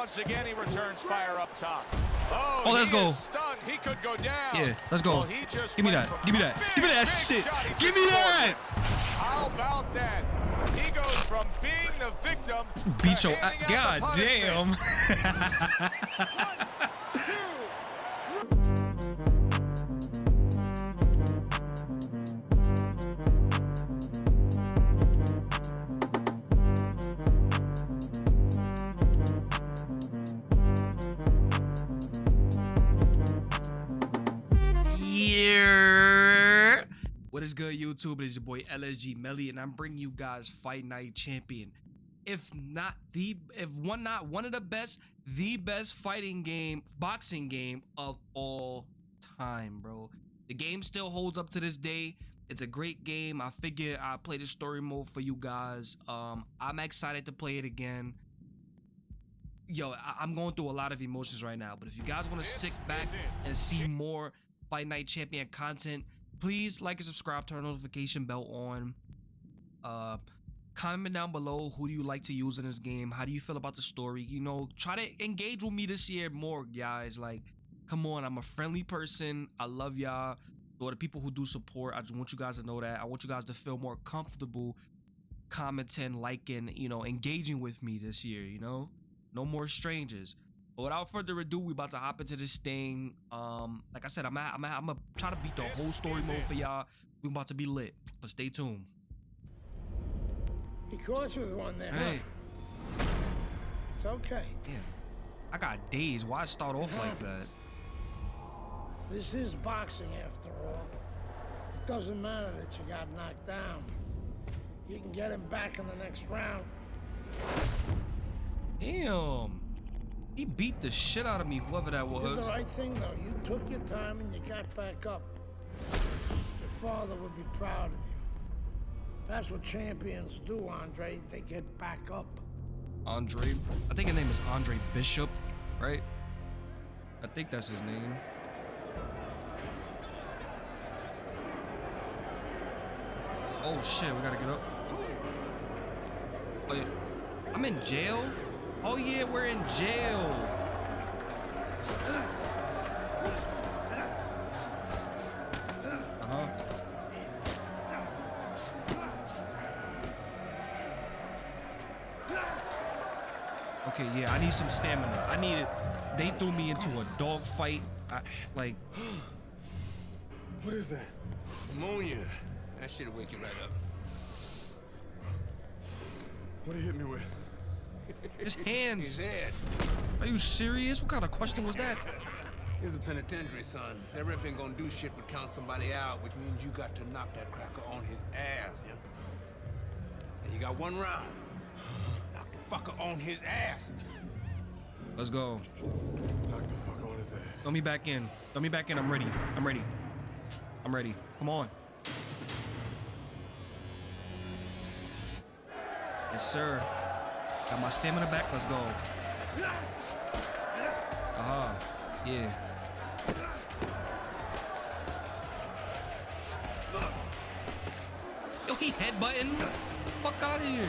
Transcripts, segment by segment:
once again, he returns fire up top. Oh, oh let's go. Stunned. He could go down. Yeah, let's go. Well, Give me that. Give me that. Big, Give me that shit. Give me that. How about that? He goes from being the victim. Beat your. God damn. is good, YouTube? It is your boy LSG Melly, and I'm bringing you guys Fight Night Champion. If not the, if one not one of the best, the best fighting game, boxing game of all time, bro. The game still holds up to this day. It's a great game. I figure I play the story mode for you guys. Um, I'm excited to play it again. Yo, I am going through a lot of emotions right now. But if you guys want to sit back and see more Fight Night Champion content, please like and subscribe, turn notification bell on. Uh, comment down below who do you like to use in this game? How do you feel about the story? You know, try to engage with me this year more, guys. Like, come on, I'm a friendly person. I love y'all. For the people who do support, I just want you guys to know that. I want you guys to feel more comfortable commenting, liking, you know, engaging with me this year, you know? No more strangers. But without further ado, we about to hop into this thing. Um, like I said, I'm I'm I'm gonna try to beat the whole story mode for y'all. We about to be lit, but stay tuned. He caught you with one there. Hey. Huh? It's okay. Yeah. I got days. Why start off like that? This is boxing after all. It doesn't matter that you got knocked down. You can get him back in the next round. Damn. He beat the shit out of me, whoever that was. You did the right thing, though. You took your time and you got back up. Your father would be proud of you. That's what champions do, Andre. They get back up. Andre? I think his name is Andre Bishop, right? I think that's his name. Oh shit, we gotta get up. Yeah. I'm in jail? Oh yeah, we're in jail. Uh-huh. Okay, yeah, I need some stamina. I need it. They threw me into a dog fight. I, like. what is that? Ammonia. That shit'll wake you right up. What did he hit me with? His hands. His head. Are you serious? What kind of question was that? Here's a penitentiary, son. That rep ain't gonna do shit but count somebody out, which means you got to knock that cracker on his ass, yeah? And you got one round. Knock the fucker on his ass. Let's go. Knock the fuck on his ass. Throw me back in. Throw me back in. I'm ready. I'm ready. I'm ready. Come on. Yes, sir. Got my stamina back. Let's go. Uh-huh. Yeah. Yo, he headbutting. Fuck out of here.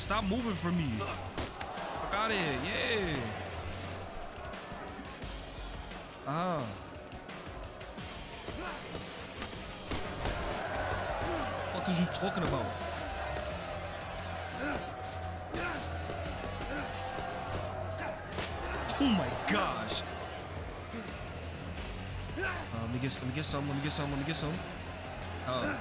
Stop moving from me. Fuck out of here. Yeah. Uh huh. What is you talking about? Oh my gosh. Uh, let me get some, let me get some, let me get some, let me get some. Uh.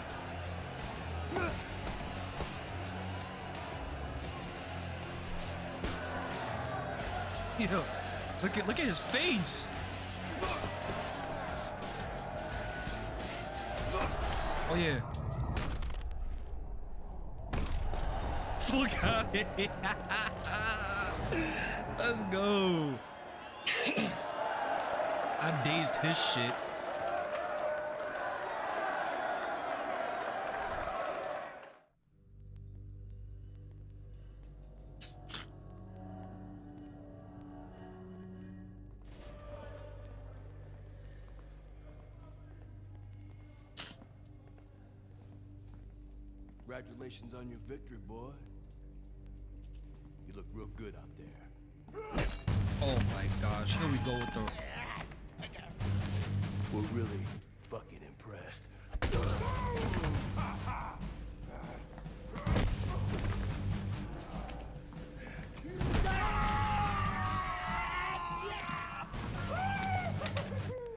At look at his face. Oh yeah. Fuck out Let's go. I dazed his shit. Congratulations on your victory, boy. You look real good out there. Oh my gosh. Here we go with the. We're really fucking impressed.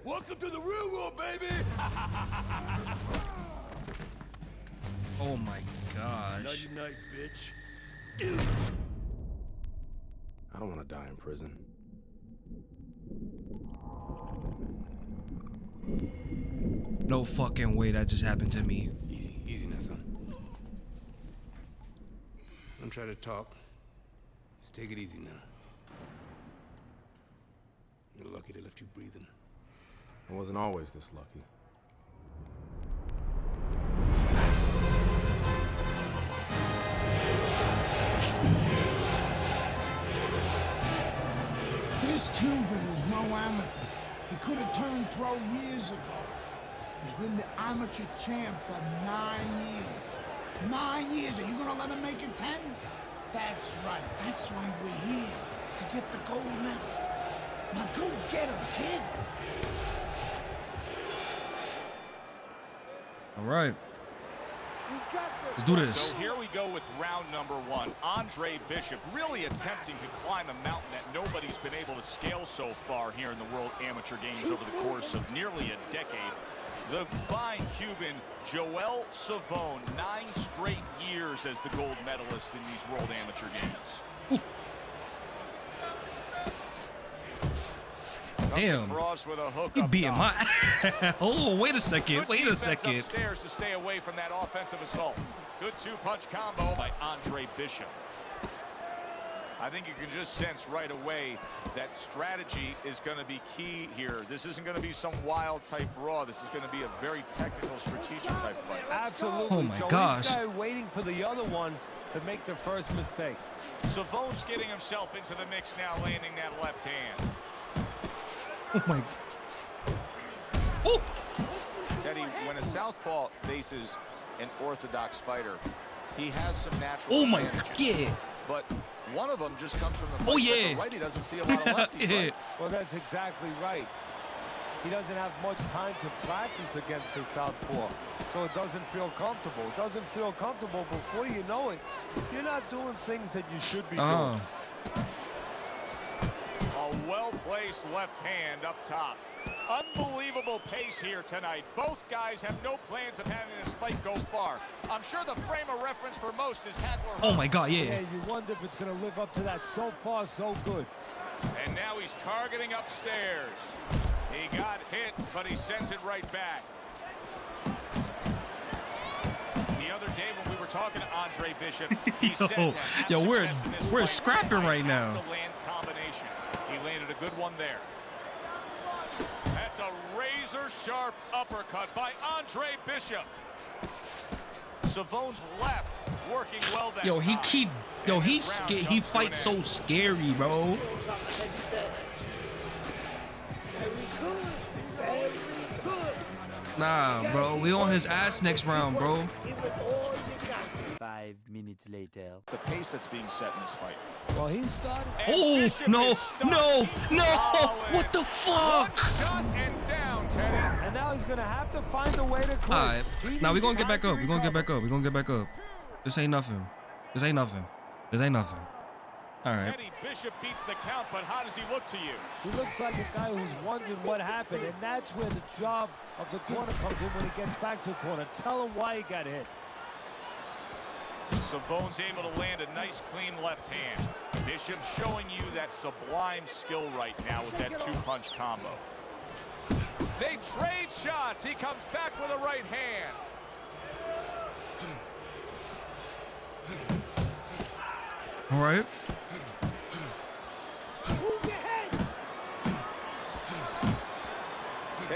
Welcome to the real world, baby! Nighty night, bitch. I don't want to die in prison. No fucking way that just happened to me. Easy, easy now, son. Don't try to talk. Just take it easy now. You're lucky they left you breathing. I wasn't always this lucky. Cuban is no amateur. He could have turned pro years ago. He's been the amateur champ for nine years. Nine years. Are you gonna let him make it ten? That's right. That's why we're here. To get the gold medal. Now go get him, kid. All right. Let's do this. So here we go with round number one. Andre Bishop really attempting to climb a mountain that nobody's been able to scale so far here in the World Amateur Games over the course of nearly a decade. The fine Cuban Joel Savone, nine straight years as the gold medalist in these World Amateur Games. Damn. Cross with a He up beating top. my. oh, wait a second. Wait a defense second. Upstairs to stay away from that offensive assault. Good two-punch combo by Andre Bishop. I think you can just sense right away that strategy is going to be key here. This isn't going to be some wild type raw. This is going to be a very technical, strategic type fight. Absolutely. Oh my Joe. gosh. Each guy waiting for the other one to make the first mistake. Savone's getting himself into the mix now, landing that left hand. Oh my. Oh. Teddy, when a southpaw faces an orthodox fighter, he has some natural Oh my. advantages. Yeah. But one of them just comes from the Oh, place yeah. the righty doesn't see a lot of lefties. Yeah. Well, that's exactly right. He doesn't have much time to practice against his southpaw, so it doesn't feel comfortable. It doesn't feel comfortable before you know it. You're not doing things that you should be Oh. doing. A well-placed left hand up top. Unbelievable pace here tonight. Both guys have no plans of having this fight go far. I'm sure the frame of reference for most is Hagler. Oh my God. Yeah, Yeah. you wonder if it's going to live up to that. So far, so good. And now he's targeting upstairs. He got hit, but he sends it right back. The other day when we were talking to Andre Bishop, he Yo, said yo, we're- success in this we're fight, scrapping I right have now. To land combinations. He landed a good one there. That's a razor-sharp uppercut by Andre Bishop. Savone's left working well Yo, he keep. Yo, he he comes to an fights so scary, bro. Nah, bro. We on his ass next round, bro. Five minutes later. the pace that's being set in this fight. Well, he started. Oh Bishop no, no, no! Solid. What the fuck? One shot and down, Teddy. And now he's going to have to find a way to quit. All right. He Now we needs gonna get back up. We gonna get back up. We gonna get back up. This ain't nothing. This ain't nothing. This ain't nothing. All right. Teddy Bishop beats the count, but how does he look to you? He looks like a guy who's wondering what happened, and that's where the job of the corner comes in when he gets back to the corner. Tell him why he got hit. Savone's able to land a nice, clean left hand. Bishop showing you that sublime skill right now with that two-punch combo. They trade shots. He comes back with a right hand. All right.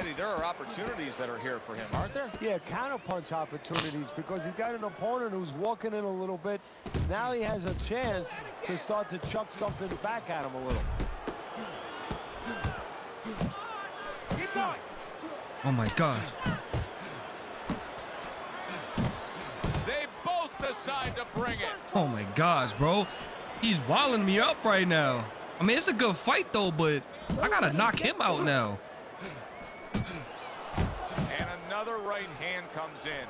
Teddy, there are opportunities that are here for him, aren't there? Yeah, counterpunch opportunities because he's got an opponent who's walking in a little bit. Now he has a chance to start to chuck something back at him a little. Oh my god. They both tried to bring it. Oh my gosh, bro. He's walling me up right now. I mean, it's a good fight though, but I gotta knock him out now. Right hand comes in.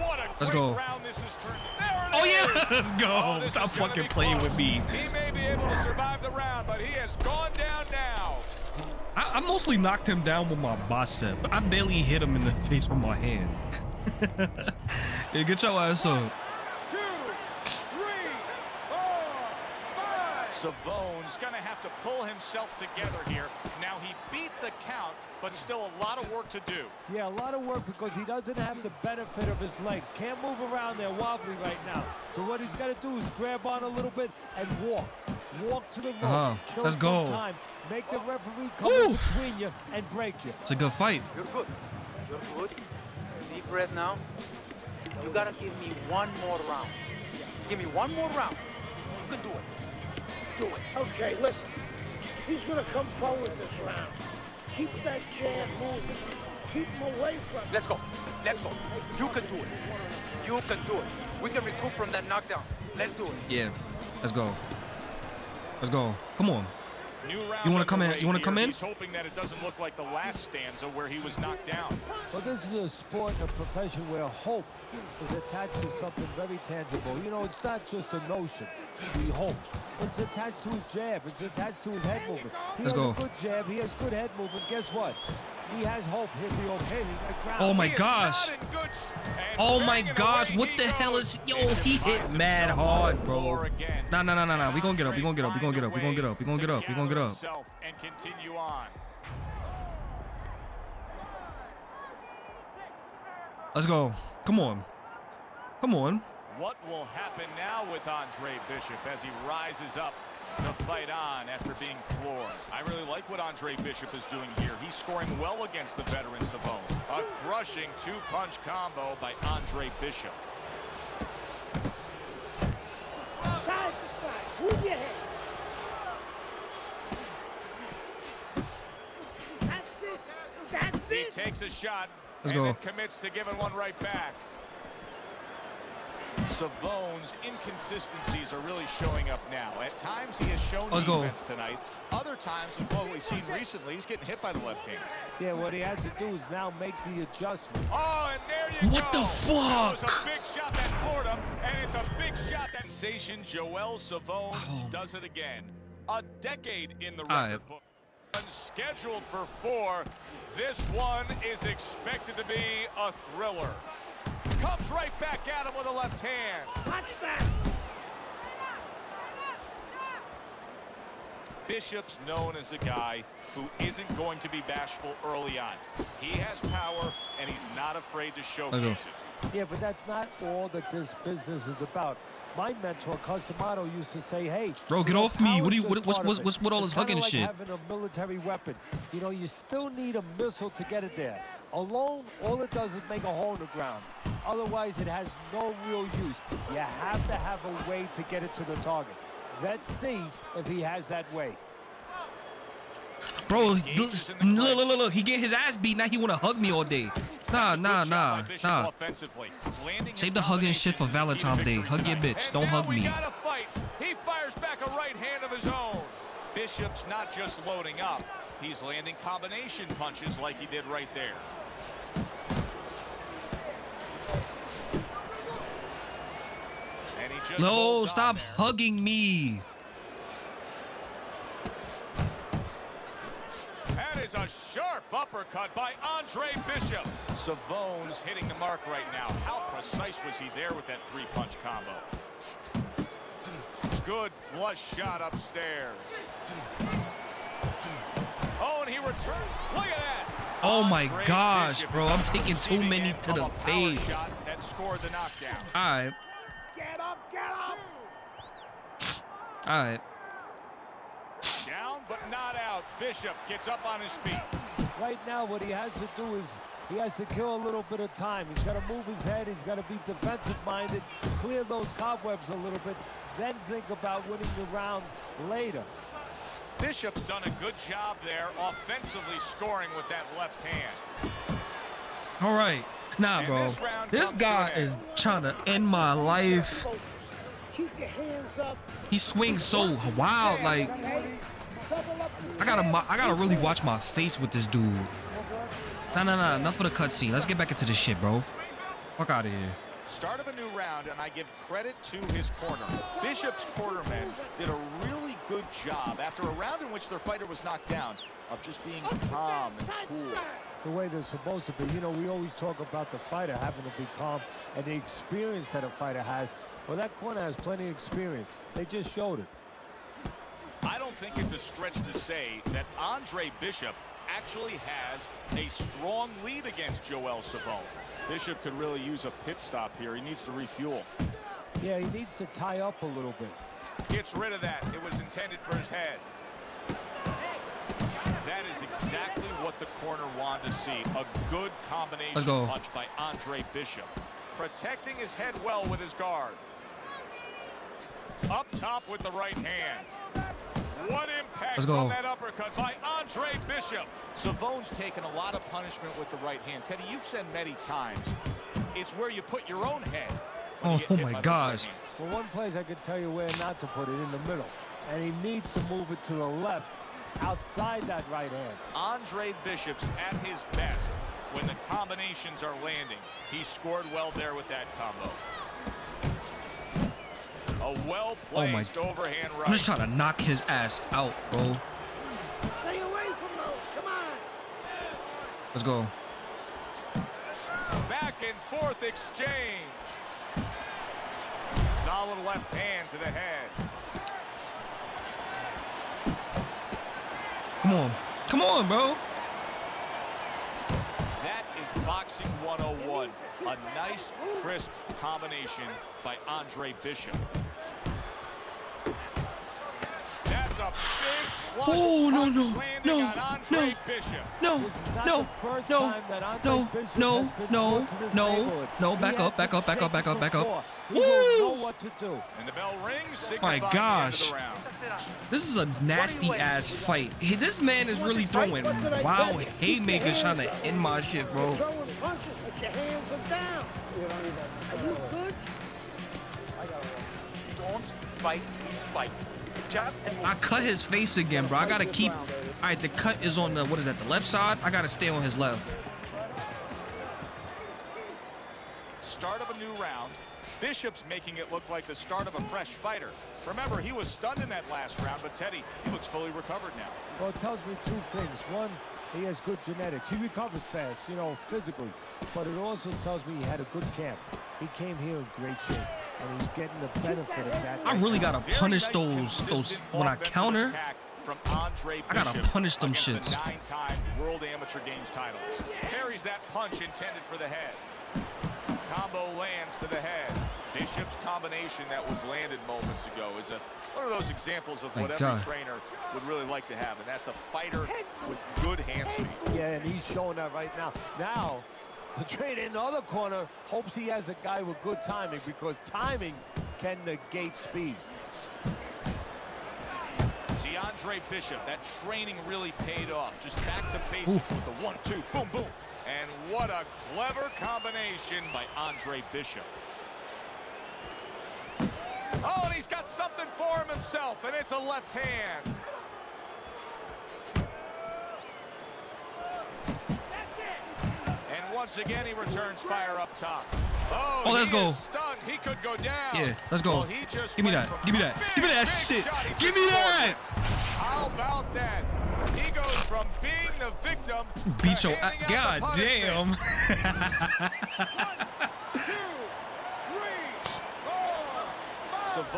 What a Let's go. round this is turned. There it Oh is! yeah, let's Oh, go. this Stop fucking playing close. with me. He may be able to survive the round, but he has gone down now. I, I mostly knocked him down with my bicep. But I barely hit him in the face with my hand. yeah, get your ass up. Two, three, four, five. Savone's going to have to pull himself together here. Now, he beat the count, but still a lot of work to do. Yeah, a lot of work because he doesn't have the benefit of his legs. Can't move around there wobbly right now. So what he's got to do is grab on a little bit and walk. Walk to the rope. Uh-huh. Kill Let's go. Time. Make the referee come Woo. in between you and break you. It's a good fight. You're good. You're good. Deep breath now. You gotta give me one more round. Give me one more round. You can do it. Do it. Okay, listen. He's gonna come forward this round. Keep that jab moving. Keep him away from Let's go. Let's go. You can do it. You can do it. We can recoup from that knockdown. Let's do it. Yeah, let's go. Let's go. Come on. New round You wanna come in? You wanna come in? He's hoping that it doesn't look like the last stanza where he was knocked down. Well, this is a sport, a profession where hope is attached to something very tangible. You know, it's not just a notion. He hopes. It's attached to his jab. It's attached to his head movement. He Let's has go. a good jab. He has good head movement. Guess what? He has hope. He'll be okay. He might crown. Oh my gosh. Oh my gosh, what the hell is yo? He hit mad hard, bro. Nah, nah, nah, nah, nah. We gonna get up. We gonna get up. We gonna get up. We gonna get up. We gonna get up. We gonna get up. And continue on. Let's go. Come on. Come on. What will happen now with Andre Bishop as he rises up to fight on after being floored? I really like what Andre Bishop is doing here. He's scoring well against the veteran Savone. A crushing two-punch combo by Andre Bishop. Side to side. Move your head. That's it. That's it. He takes a shot Let's and go. then commits to giving one right back. Savone's inconsistencies are really showing up now. At times he has shown Let's go. tonight. Other times, with what we've seen recently, he's getting hit by the left hand. Yeah, what he has to do is now make the adjustment. Oh, and there you What go. the That was fuck? a big shot that floored him, and it's a big shot that sensation Joel Savone Oh. does it again. A decade in the All right. record book. Scheduled for four. This one is expected to be a thriller. Comes right back at him with a left hand. Watch that. Bishop's known as a guy who isn't going to be bashful early on. He has power, and he's not afraid to showcase it. Yeah, but that's not all that this business is about. My mentor, Cus D'Amato, used to say, hey... Bro, get off me. What do you- what- what's- what's- what's with all this kinda hugging like shit? having a military weapon. You know, you still need a missile to get it there. Alone, all it does is make a hole in the ground. Otherwise, it has no real use. You have to have a way to get it to the target. Let's see if he has that way. Bro, look, look, look, look, look. He get his ass beat. Now he wanna hug me all day. Nah, nah, nah, nah. offensively. Landing Save his the hugging shit for combinations is key to Valentine's Day. Hug your bitch. Don't hug me. got a fight. He fires back a right hand of his own. Bishop's not just loading up. He's landing combination punches like he did right there. No, stop there. hugging me. That is a sharp uppercut by Andre Bishop. Savone's hitting the mark right now. How precise was he there with that three-punch combo? Good flush shot upstairs. Oh, and he returns. Look at that. Oh my Andre gosh, Bishop bro. I'm taking too many to the face. that scored the knockdown. All right, Get up, get up. All right. Down, but not out. Bishop gets up on his feet. Right now, what he has to do is he has to kill a little bit of time. He's got to move his head. He's got to be defensive-minded, clear those cobwebs a little bit, then think about winning the round later. Bishop's done a good job there offensively scoring with that left hand. All right. Nah, bro. this This guy is trying to end my life. He swings so wild. Like I gotta, I gotta really watch my face with this dude. Nah, nah, nah. Enough of the cutscene. Let's get back into this shit, bro. Fuck out of here. Start of a new round, and I give credit to his corner. Bishop's cornermen did a really good job after a round in which their fighter was knocked down of just being calm and cool. the way they're supposed to be. You know, we always talk about the fighter having to be calm and the experience that a fighter has. Well, that corner has plenty of experience. They just showed it. I don't think it's a stretch to say that Andre Bishop actually has a strong lead against Joel Savone. Bishop could really use a pit stop here. He needs to refuel. Yeah, he needs to tie up a little bit. Gets rid of that. It was intended for his head. That is exactly what the corner wanted to see. A good combination go. punch by Andre Bishop. Protecting his head well with his guard. Up top with the right hand. What impact Let's go. from that uppercut by Andre Bishop. Savone's taken a lot of punishment with the right hand. Teddy, you've said many times, it's where you put your own head. when you Oh, my by right gosh. hands. Well, one place I could tell you where not to put it, in the middle. And he needs to move it to the left, outside that right hand. Andre Bishop's at his best when the combinations are landing. He scored well there with that combo. A well-placed oh overhand right. I'm just trying to knock his ass out, bro. Stay away from those. Come on. Let's go. Back and forth exchange. Solid left hand to the head. Come on. Come on, bro. That is boxing 101. A nice, crisp combination by Andre Bishop. That's a big Oh, no, no, no, no. No, This is not no, no, time that Andre no, no, no, put to this no, no. Back up, back up, back up, back up, back up. Woo! what to do. And the bell rings. My signifying the end of gosh. This is a nasty ass fight. He, this man is really throwing wild haymakers trying to end my shit, bro. Throwing punches, but your hands are down. Are you good? Don't fight his fight. I cut his face again, bro. I gotta keep. All right, the cut is on the what is that? The left side. I gotta stay on his left. Start of a new round. Bishop's making it look like the start of a fresh fighter. Remember, he was stunned in that last round, but Teddy, he looks fully recovered now. Well, it tells me two things. One, he has good genetics. He recovers fast, you know, physically. But it also tells me he had a good camp. He came here in great shape, and he's getting the benefit of that. I really gotta punish nice, those those when I counter. From Andre I gotta punish them shits. The nine-time World Amateur Games titles. Carries that punch intended for the head. Combo lands to the head. Bishop's combination that was landed moments ago is a one of those examples of Thank what every trainer would really like to have, and that's a fighter with good hand speed. Yeah, and he's showing that right now. Now, the trainer in the other corner hopes he has a guy with good timing because timing can negate speed. See Andre Bishop, that training really paid off. Just back to basics with the one, two, boom, boom. And what a clever combination by Andre Bishop. Oh, and he's got something for him himself, and it's a left hand. And once again, he returns fire up top. Oh, Oh, let's go. stunned. He could go down. Yeah, let's go. Well, he just Give me that. Give me that. big, Give me that shit. Give me that. How about that? He goes from being the victim Beat your. handing out the God damn.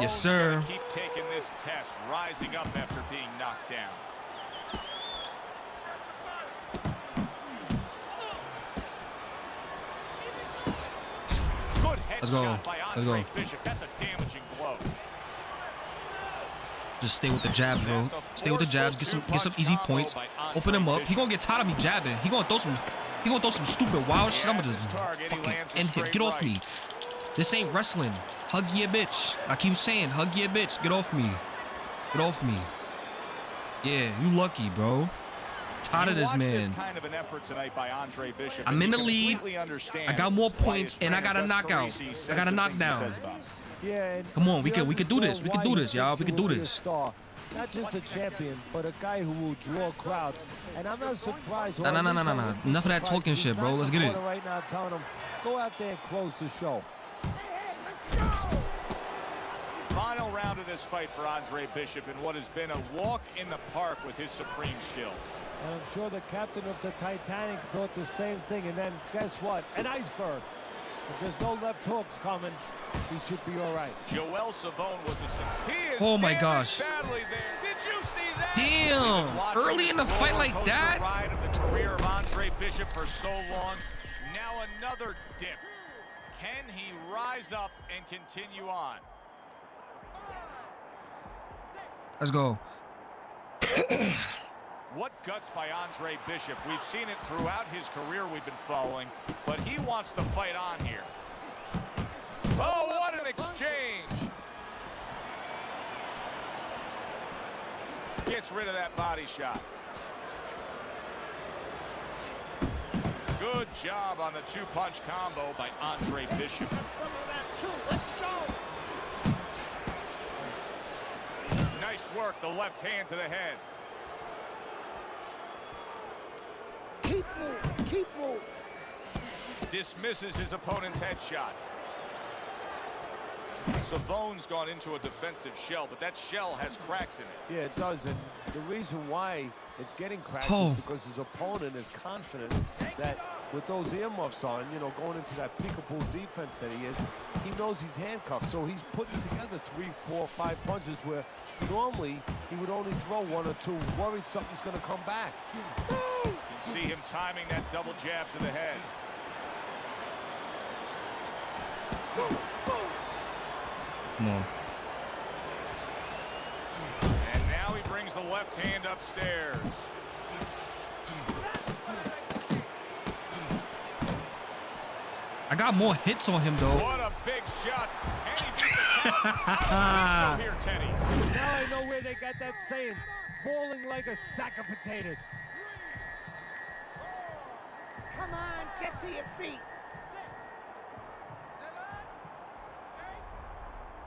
Yes, sir. Keep taking this test, rising up after being knocked down. Good Let's go. Let's go. Bishop. That's a damaging blow. Just stay with the jabs, bro. Stay with the jabs. Get some get some easy points. Open him up. He gonna get tired of me jabbing. He gonna throw some. He gonna throw some stupid wild shit. I'm gonna just fucking end him. Get off me. This ain't wrestling. Hug your bitch. I keep saying, hug your bitch. Get off me. Get off me. Yeah, you lucky, bro. tired of this watch man. kind of an effort tonight by Andre Bishop, I'm in the lead. I got more points, and I got a knockout. I got a the things he knockdown. says about him. Yeah, Come on, we can- we can do this. We can do this, y'all. We can do will be a this. Not just a champion, but a guy who will draw crowds. And I'm not surprised. or Nah, nah, at nah, least nah, nah, nah. wouldn't be Enough of that surprised talking shit, bro. Let's get it. Right now, telling him, go out there and close the show. Final round of this fight for Andre Bishop in what has been a walk in the park with his supreme skill. And I'm sure the captain of the Titanic thought the same thing. And then guess what? An iceberg. If there's no left hooks coming, he should be all right. Joel Savone was a he is Oh my gosh. badly there. Did you see that? Damn, We've been watching early in the fight like that? Ride of the career of Andre Bishop for so long. Now another dip. Can he rise up and continue on? Let's go. What guts by Andre Bishop. We've seen it throughout his career we've been following, but he wants to fight on here. Oh, what an exchange! Gets rid of that body shot. Good job on the two-punch combo by Andre Bishop. Nice work, the left hand to the head. Keep moving, keep moving. dismisses his opponent's headshot. Savone's gone into a defensive shell, but that shell has cracks in it. Yeah, it does. And the reason why it's getting cracked Oh. is because his opponent is confident that with those earmuffs on, you know, going into that peekaboo defense that he is, he knows he's handcuffed. So he's putting together three, four, five punches where normally he would only throw one or two, worried something's going to come back. You can see him timing that double jab to the head. Come on. And now he brings the left hand upstairs. I got more hits on him though. What a big shot. And he beat the count. I so here, Teddy. Now I know where they got that saying, falling like a sack of potatoes. Come on, get to your feet.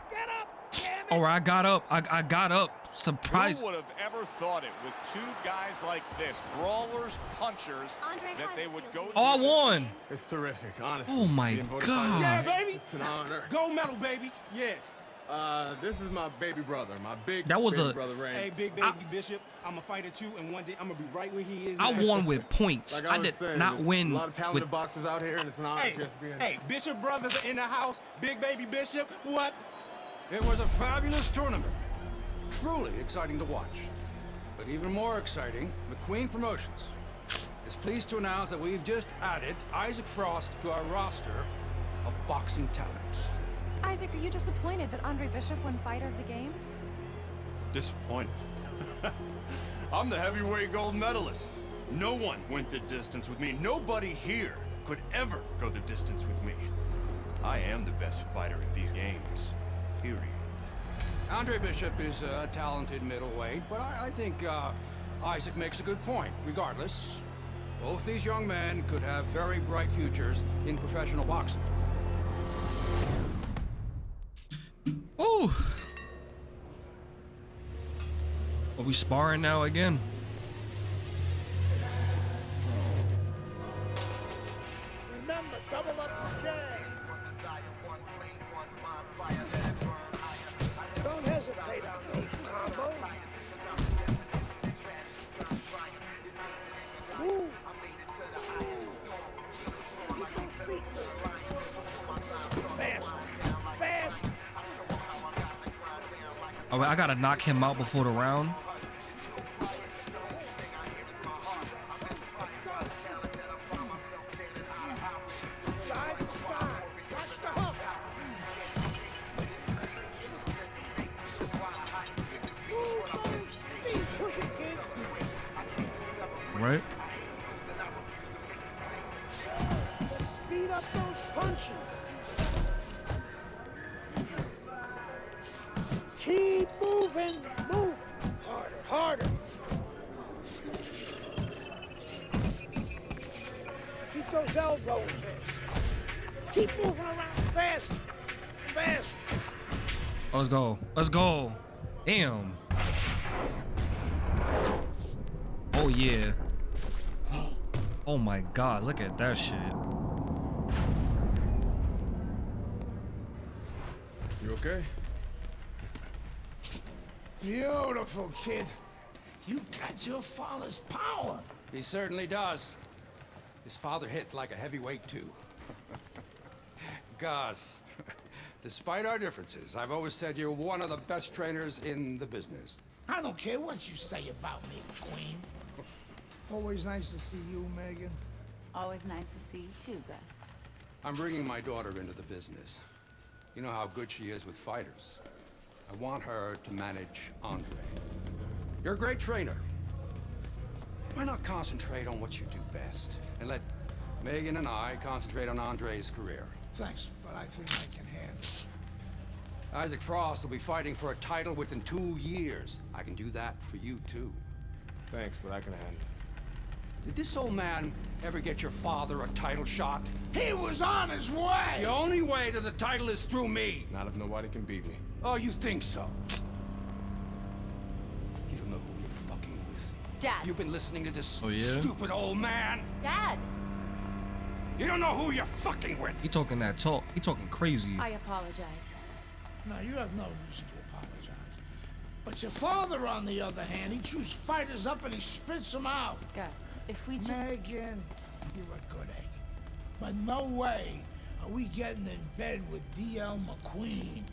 Get up, damn it. All right, I got up. I, I got up. Surprise. Who would have ever thought it with two guys like this, brawlers, punchers, Andre that they would go Oh, I to won. It's terrific, honestly. Oh my God. Yeah, baby. It's an honor. Gold medal, baby. Yeah. Uh, this is my baby brother, my big That was baby a- brother Ray. Hey, Big Baby Bishop, I'm a fighter too, and one day I'm gonna be right where he is. I now. won with points. Like I, I did saying, not win A lot of talented with. boxers out here, and it's an honor Hey, just being. hey, Bishop brothers are in the house. Big Baby Bishop, what? It was a fabulous tournament. Truly exciting to watch. But even more exciting, McQueen Promotions is pleased to announce that we've just added Isaac Frost to our roster of boxing talent. Isaac, are you disappointed that Andre Bishop won Fighter of the Games? Disappointed. I'm the heavyweight gold medalist. No one went the distance with me. Nobody here could ever go the distance with me. I am the best fighter at these games. Period. Andre Bishop is a talented middleweight, but I, I think uh, Isaac makes a good point. Regardless, both these young men could have very bright futures in professional boxing. Ooh. Are we sparring now again? Gotta knock him out before the round. To. Right? Speed up those punches. Keep moving. Move. Harder, harder. Keep those elbows in. Keep moving around fast. Fast. Let's go. Let's go. Damn. Oh yeah. Oh my god, look at that shit. You okay? Beautiful, kid. You got your father's power. He certainly does. His father hit like a heavyweight, too. Gus, despite our differences, I've always said you're one of the best trainers in the business. I don't care what you say about me, Queen. Always nice to see you, Megan. Always nice to see you too, Gus. I'm bringing my daughter into the business. You know how good she is with fighters. I want her to manage Andre. You're a great trainer. Why not concentrate on what you do best and let Megan and I concentrate on Andre's career? Thanks, but I think I can handle it. Isaac Frost will be fighting for a title within two years. I can do that for you, too. Thanks, but I can handle it. Did this old man ever get your father a title shot? He was on his way! The only way to the title is through me! Not if nobody can beat me. Oh, you think so? You don't know who you're fucking with. Dad. You've been listening to this Oh, yeah? stupid old man. Dad! You don't know who you're fucking with. He talking that talk. He talking crazy. I apologize. No, you have no reason to apologize. But your father, on the other hand, he chews fighters up and he spits them out. Gus, if we just... Megan, you're a good egg. But no way are we getting in bed with D.L. McQueen.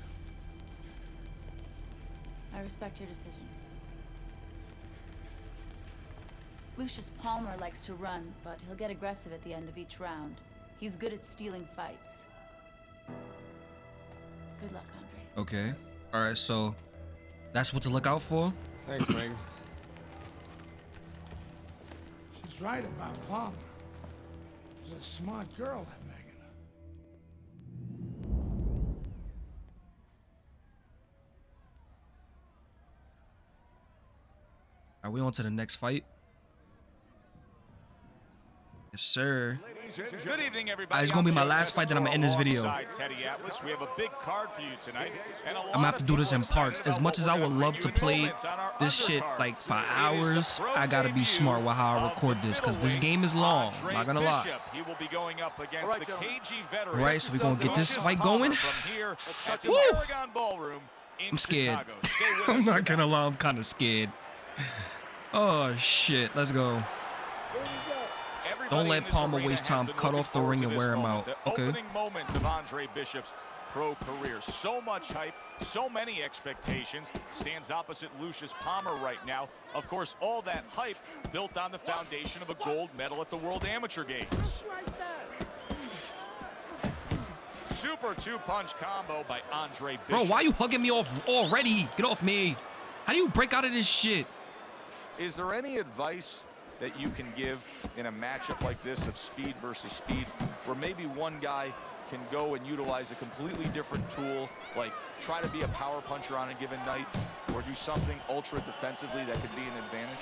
I respect your decision. Lucius Palmer likes to run, but he'll get aggressive at the end of each round. He's good at stealing fights. Good luck, Andre. Okay. All right. So that's what to look out for. Thanks, Megan. She's right about Palmer. She's a smart girl, that Megan. Are we on to the next fight? Yes, sir. Good evening, everybody. Uh, it's gonna be my last fight that I'm gonna end this video. alongside Teddy Atlas. We have a big card for you tonight. and a I'm gonna have to do this in parts. As much as I would love to play this shit like for hours, I gotta be smart with how I record this because this game is long. I'm not gonna lie. He will be going up against the KG veteran. All right, so we gonna get this fight going. From here at the Woo! Aragon Ballroom in I'm scared. Chicago. Stay with I'm not gonna lie. I'm kind of scared. Oh shit. Let's go. Don't let Palmer waste time. Cut off the ring and wear him out. Okay. opening moments of Andre Bishop's pro career. So much hype, so many expectations. Stands opposite Lucius Palmer right now. Of course, all that hype built on the foundation of a gold medal at the World Amateur Games. Super two-punch combo by Andre Bishop. Bro, why are you hugging me off already? Get off me. How do you break out of this shit? Is there any advice that you can give in a matchup like this of speed versus speed, where maybe one guy can go and utilize a completely different tool, like try to be a power puncher on a given night, or do something ultra defensively that could be an advantage?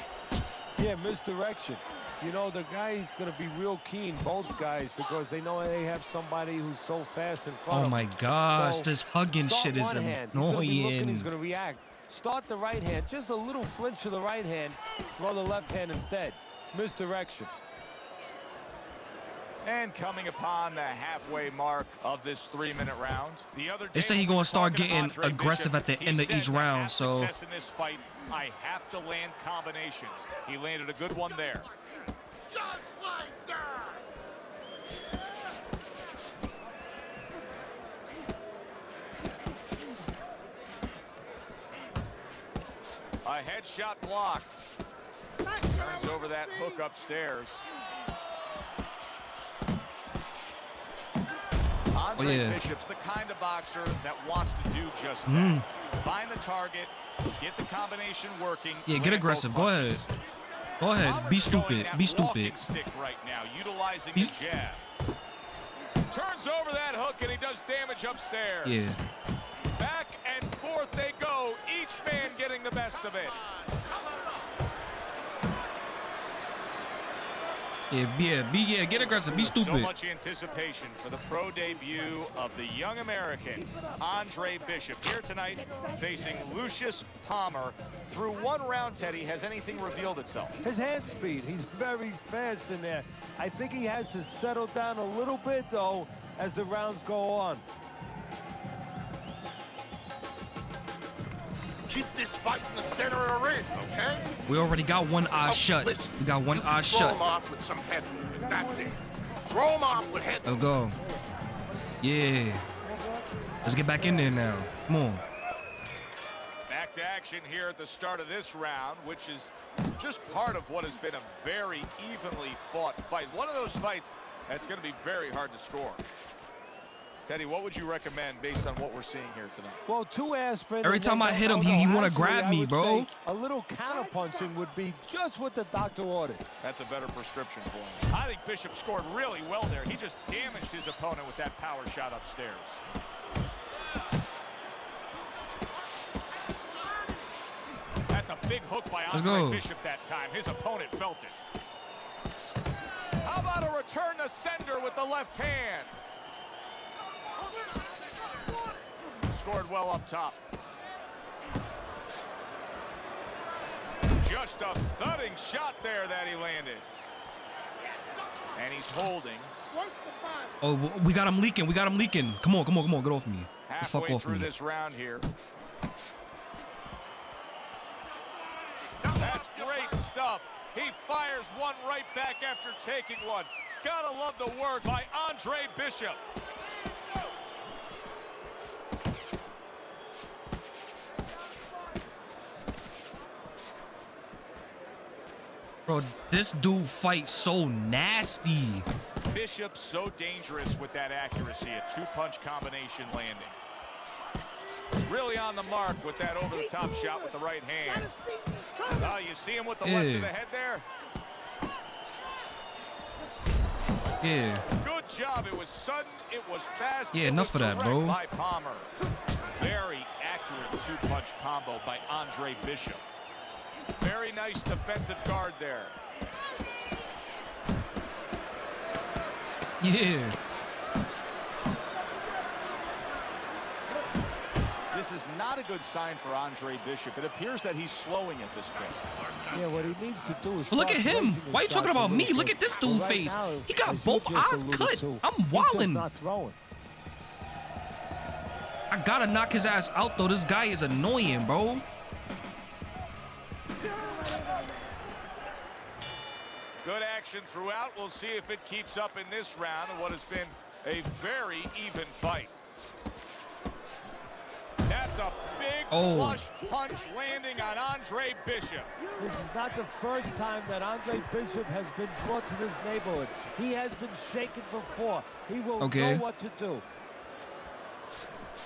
Yeah, misdirection. You know, the guy's going to be real keen, both guys, because they know they have somebody who's so fast in front Oh my gosh, So, this hugging shit is one hand. He's gonna be looking, He's going to react. Start the right hand, just a little flinch to the right hand, throw the left hand instead. Misdirection. And coming upon the halfway mark of this three-minute round, the other They say he when gonna start getting aggressive Bishop, at the he end of each round, so- in this fight, I have to land combinations. He landed a good one there. Just like that! A headshot blocked. Turns over that hook upstairs. Andre Oh, yeah. Bishop's the kind of boxer that wants to do just that. Mm. Find the target, get the combination working. Yeah, get aggressive. Go ahead. Go ahead. Be stupid. Be stupid. stick right now, utilizing Be- the jab. Turns over that hook and he does damage upstairs. Yeah. Back and forth they go, each man getting the best of it. Yeah, yeah, be yeah, get aggressive, be stupid. So stupid. much anticipation for the pro debut of the young American, Andre Bishop, here tonight facing Lucius Palmer. Through one round, Teddy, has anything revealed itself? His hand speed, he's very fast in there. I think he has to settle down a little bit, though, as the rounds go on. Keep this fight in the center of the ring, okay? We already got one eye Oh, shut. listen, We got one you eye can throw shut. him off with some head. That's it. Throw him off with head Let's go. Yeah. Let's get back in there now. Come on. Back to action here at the start of this round, which is just part of what has been a very evenly fought fight. One of those fights that's going to be very hard to score. Teddy, what would you recommend based on what we're seeing here tonight? Well, two aspirin. Every time I hit him, he- he wanna grab me, bro. A little counterpunching would be just what the doctor ordered. That's a better prescription for him. I think Bishop scored really well there. He just damaged his opponent with that power shot upstairs. That's a big hook by Let's Andre go. Bishop that time. His opponent felt it. How about a return to sender with the left hand? Scored well up top. Just a thudding shot there that he landed. And he's holding. Oh, we got him leaking. We got him leaking. Come on, come on, come on. Get off me. Halfway fuck off through me. this round here. That's great stuff. He fires one right back after taking one. Gotta love the work by Andre Bishop. Bro, this dude fights so nasty. Bishop so dangerous with that accuracy, a two-punch combination landing. Really on the mark with that over-the-top shot with the right hand. Oh, you see him with the left of the head there? Yeah. Good job. It was sudden. It was fast. Yeah, it enough was of that, bro. By Palmer. Very accurate two-punch combo by Andre Bishop. Very nice defensive guard there. Yeah. This is not a good sign for Andre Bishop. It appears that he's slowing at this point. Yeah, what he needs to do is. Look at him. Why are you talking about me? Look at this But dude's right face. now, He got both eyes cut. to, I'm he's just wilding. not throwing. I gotta knock his ass out though. This guy is annoying, bro. Good action throughout. We'll see if it keeps up in this round of what has been a very even fight. That's a big Oh. flush punch landing on Andre Bishop. This is not the first time that Andre Bishop has been brought to this neighborhood. He has been shaken before. He will Okay. know what to do.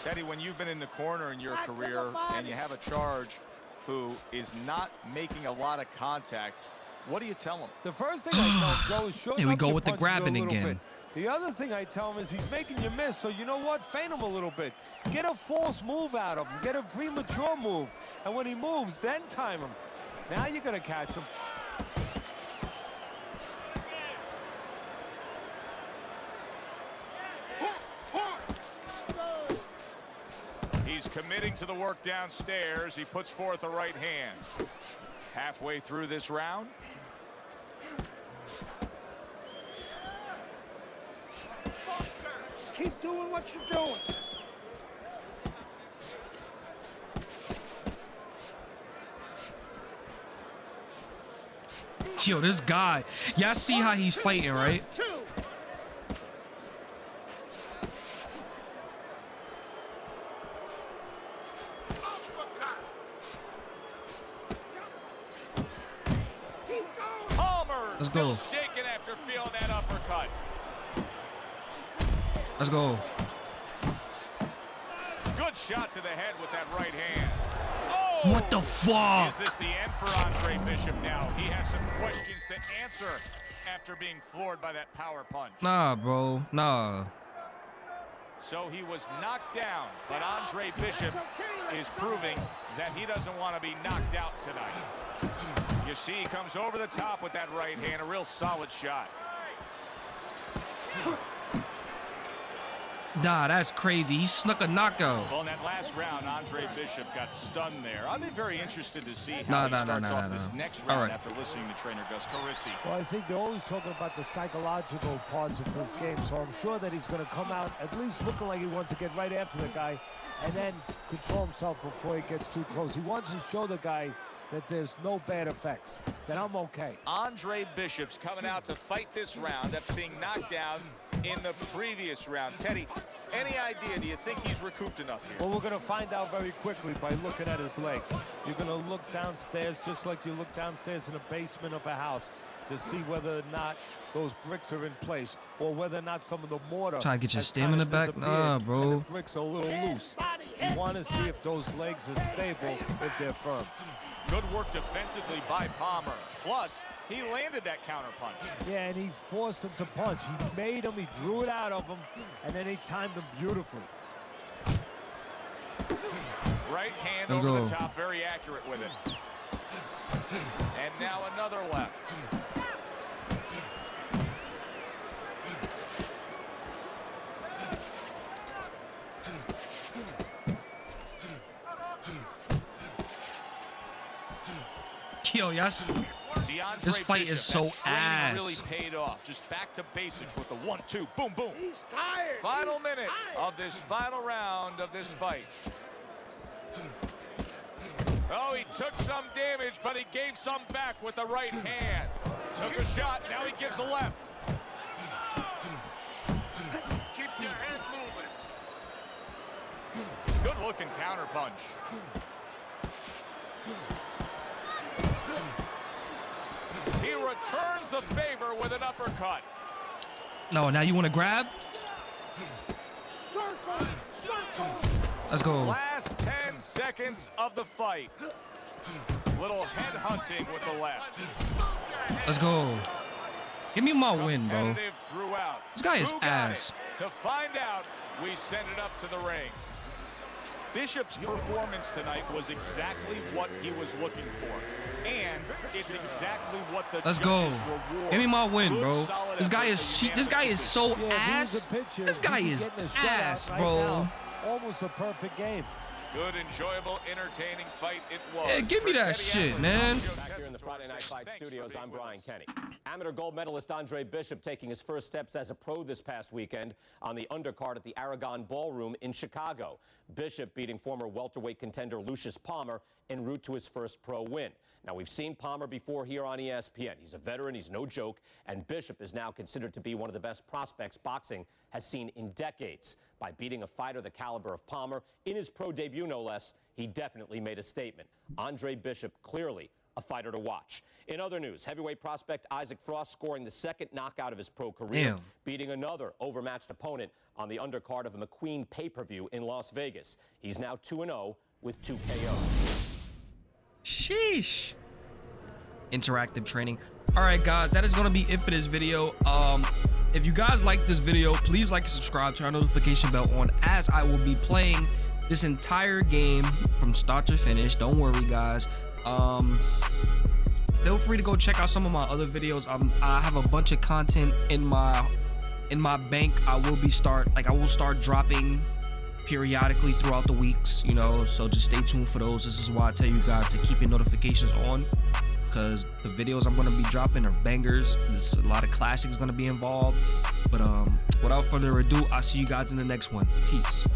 Teddy, when you've been in the corner in your career and you have a charge who is not making a lot of contact, what do you tell him? The first thing I tell him, Joe, is shorten Here we go with the grabbing again. bit. The other thing I tell him is he's making you miss, so you know what? Feint him a little bit. Get a false move out of him. Get a premature move. And when he moves, then time him. Now you're going to catch him. He's committing to the work downstairs. He puts forth the right hand. Halfway through this round. Keep doing what you're doing. Yo, this guy. Y'all see how he's fighting, right? Bishop now? He has some questions to answer after being floored by that power punch. Nah, bro. Nah. So he was knocked down, but Andre Bishop is proving that he doesn't want to be knocked out tonight. You see, he comes over the top with that right hand, a real solid shot. Nah, that's crazy. He snuck a knockout. Well, in that last round, Andre Bishop got stunned there. I'll be very interested to see how No, he no, no, starts no, off no, this no. next round right. after listening to trainer Gus Carisi. Well, I think they're always talking about the psychological parts of this game, so I'm sure that he's going to come out at least looking like he wants to get right after the guy and then control himself before he gets too close. He wants to show the guy that there's no bad effects, that I'm okay. Andre Bishop's coming out to fight this round after being knocked down in the previous round. Teddy, any idea? Do you think he's recouped enough here? Well, we're going to find out very quickly by looking at his legs. You're going to look downstairs just like you look downstairs in the basement of a house to see whether or not those bricks are in place or whether or not some of the mortar Trying to get your stamina back? Nah, bro. the bricks are a little loose. You want to see if those legs are stable, if they're firm. Good work defensively by Palmer. Plus, he landed that counter punch. Yeah, and he forced him to punch. He made him, he drew it out of him, and then he timed him beautifully. Right hand Let's over go. the top, very accurate with it. And now another left. Yo, yes. See, This fight Bishop, is so ass. really paid off. Just back to basics with the one, two, boom, boom. He's tired. Final He's minute tired. of this final round of this fight. Oh, he took some damage, but he gave some back with the right hand. Took a shot, now he gives a left. Keep your head moving. Good looking counter punch. He returns the favor with an uppercut. No, now you want to grab? Circle. Circle. Let's go. Last 10 seconds of the fight. Little head hunting with the left. Let's go. Give me my win, bro. Throughout. This guy is ass. it? To find out, we send it up to the ring. Bishop's performance tonight was exactly what he was looking for. And it's exactly what the Let's go. judges reward. Give me my win, bro. This guy is cheap. This guy is so. Yeah, if he was ass. This guy is getting a shutout ass, right bro. now. Almost a perfect game. Good, enjoyable, entertaining fight it was. Yeah, give me that shit, man. Back here in the Friday Night Fight Thanks studios, I'm Brian. Kenny. Amateur gold medalist Andre Bishop taking his first steps as a pro this past weekend on the undercard at the Aragon Ballroom in Chicago. Bishop beating former welterweight contender Lucius Palmer en route to his first pro win. Now, we've seen Palmer before here on ESPN. He's a veteran, he's no joke, and Bishop is now considered to be one of the best prospects boxing has seen in decades. By beating a fighter the caliber of Palmer in his pro debut, no less, he definitely made a statement. Andre Bishop clearly a fighter to watch. In other news, heavyweight prospect Isaac Frost scoring the second knockout of his pro career, Damn. beating another overmatched opponent on the undercard of a McQueen pay-per-view in Las Vegas. He's now 2-0 with two KOs. Sheesh. Interactive training. All right, guys, that is going to be it for this video. Um, if you guys like this video, please like and subscribe, turn our notification bell on as I will be playing this entire game from start to finish. Don't worry, guys. Um, feel free to go check out some of my other videos. Um, I have a bunch of content in my in my bank. I will be start like I will start dropping periodically throughout the weeks, you know, so just stay tuned for those. This is why I tell you guys to keep your notifications on because the videos I'm going to be dropping are bangers. There's a lot of classics going to be involved. But um, without further ado, I'll see you guys in the next one. Peace.